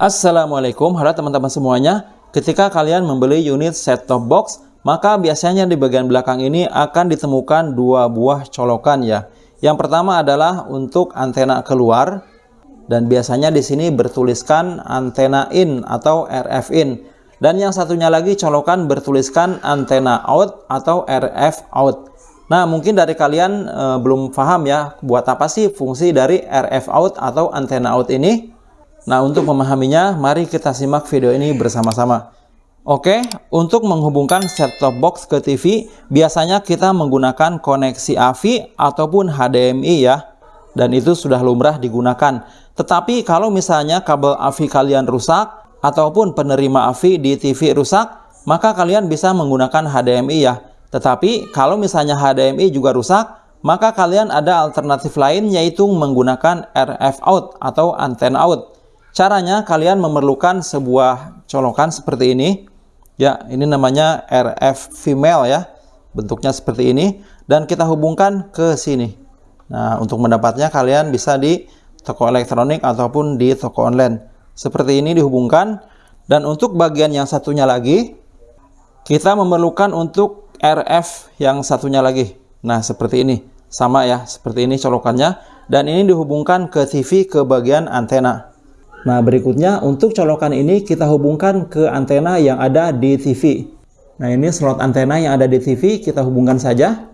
Assalamualaikum, halo teman-teman semuanya. Ketika kalian membeli unit set-top box, maka biasanya di bagian belakang ini akan ditemukan dua buah colokan ya. Yang pertama adalah untuk antena keluar dan biasanya di sini bertuliskan antena in atau RF in. Dan yang satunya lagi colokan bertuliskan antena out atau RF out. Nah, mungkin dari kalian e, belum paham ya, buat apa sih fungsi dari RF out atau antena out ini? Nah, untuk memahaminya, mari kita simak video ini bersama-sama. Oke, untuk menghubungkan set-top box ke TV, biasanya kita menggunakan koneksi AVI ataupun HDMI ya. Dan itu sudah lumrah digunakan. Tetapi kalau misalnya kabel AVI kalian rusak, ataupun penerima AVI di TV rusak, maka kalian bisa menggunakan HDMI ya. Tetapi kalau misalnya HDMI juga rusak, maka kalian ada alternatif lain yaitu menggunakan RF out atau antena out. Caranya kalian memerlukan sebuah colokan seperti ini. Ya, ini namanya RF female ya. Bentuknya seperti ini dan kita hubungkan ke sini. Nah, untuk mendapatnya kalian bisa di toko elektronik ataupun di toko online. Seperti ini dihubungkan dan untuk bagian yang satunya lagi kita memerlukan untuk RF yang satunya lagi. Nah, seperti ini. Sama ya, seperti ini colokannya dan ini dihubungkan ke TV ke bagian antena. Nah, berikutnya untuk colokan ini kita hubungkan ke antena yang ada di TV. Nah, ini slot antena yang ada di TV kita hubungkan saja.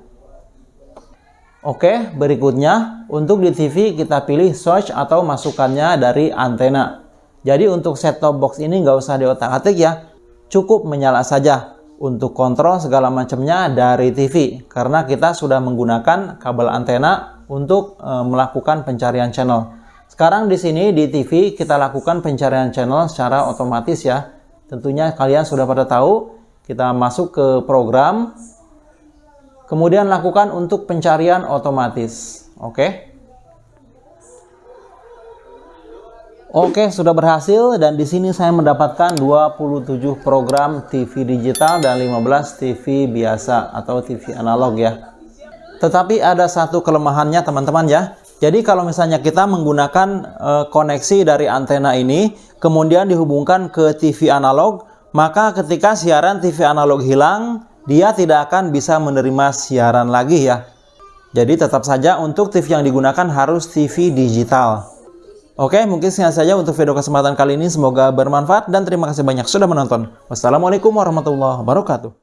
Oke, berikutnya untuk di TV kita pilih switch atau masukannya dari antena. Jadi untuk set-top box ini nggak usah diotak-atik ya, cukup menyala saja untuk kontrol segala macamnya dari TV karena kita sudah menggunakan kabel antena untuk e, melakukan pencarian channel. Sekarang di sini di TV kita lakukan pencarian channel secara otomatis ya. Tentunya kalian sudah pada tahu, kita masuk ke program, kemudian lakukan untuk pencarian otomatis. Oke. Oke, sudah berhasil dan di sini saya mendapatkan 27 program TV digital dan 15 TV biasa atau TV analog ya. Tetapi ada satu kelemahannya teman-teman ya. Jadi kalau misalnya kita menggunakan e, koneksi dari antena ini, kemudian dihubungkan ke TV analog, maka ketika siaran TV analog hilang, dia tidak akan bisa menerima siaran lagi ya. Jadi tetap saja untuk TV yang digunakan harus TV digital. Oke, mungkin sekian saja untuk video kesempatan kali ini. Semoga bermanfaat dan terima kasih banyak sudah menonton. Wassalamualaikum warahmatullahi wabarakatuh.